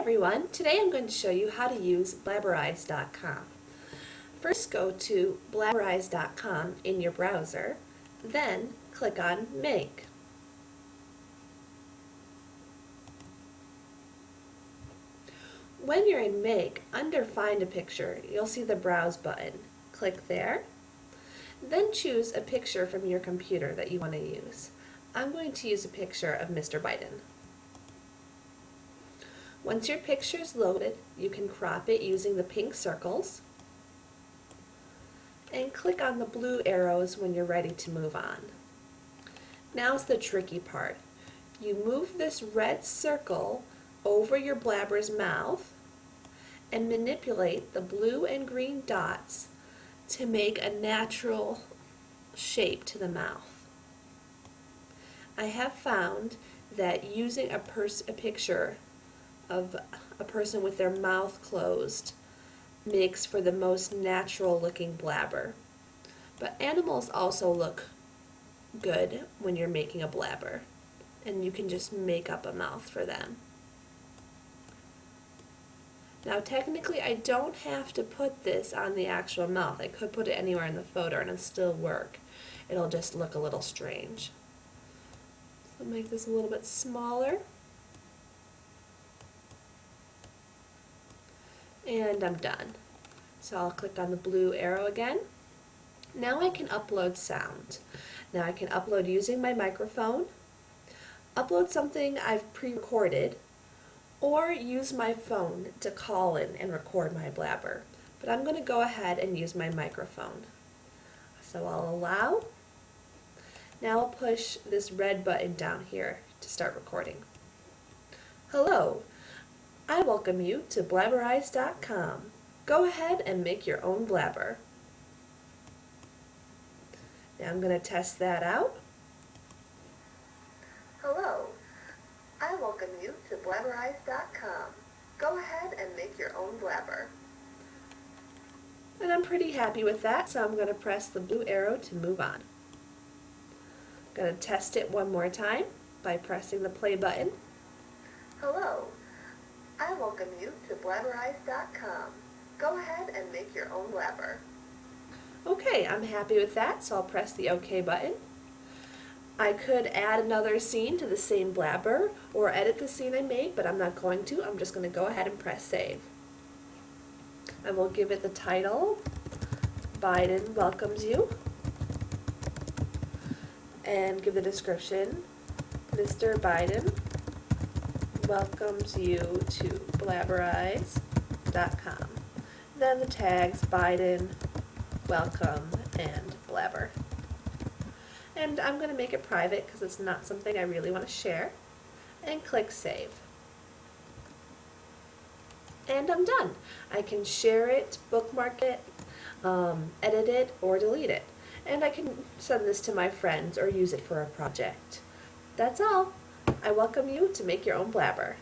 everyone, today I'm going to show you how to use Blabberize.com. First go to Blabberize.com in your browser, then click on Make. When you're in Make, under Find a Picture, you'll see the Browse button. Click there, then choose a picture from your computer that you want to use. I'm going to use a picture of Mr. Biden. Once your picture is loaded, you can crop it using the pink circles and click on the blue arrows when you're ready to move on. Now's the tricky part. You move this red circle over your blabber's mouth and manipulate the blue and green dots to make a natural shape to the mouth. I have found that using a, a picture of a person with their mouth closed makes for the most natural looking blabber. But animals also look good when you're making a blabber and you can just make up a mouth for them. Now technically I don't have to put this on the actual mouth. I could put it anywhere in the photo and it'll still work. It'll just look a little strange. So make this a little bit smaller. And I'm done. So I'll click on the blue arrow again. Now I can upload sound. Now I can upload using my microphone, upload something I've pre-recorded, or use my phone to call in and record my blabber. But I'm going to go ahead and use my microphone. So I'll allow. Now I'll push this red button down here to start recording. Hello, I welcome you to blabberize.com. Go ahead and make your own blabber. Now I'm going to test that out. Hello, I welcome you to blabberize.com. Go ahead and make your own blabber. And I'm pretty happy with that, so I'm going to press the blue arrow to move on. I'm going to test it one more time by pressing the play button. Hello, I welcome you to blabberize.com. Go ahead and make your own blabber. Okay, I'm happy with that, so I'll press the OK button. I could add another scene to the same blabber or edit the scene I made, but I'm not going to. I'm just going to go ahead and press save. I will give it the title, Biden welcomes you, and give the description, Mr. Biden welcomes you to blabberize.com. Then the tags Biden, welcome, and blabber. And I'm going to make it private because it's not something I really want to share. And click Save. And I'm done. I can share it, bookmark it, um, edit it, or delete it. And I can send this to my friends or use it for a project. That's all. I welcome you to make your own blabber.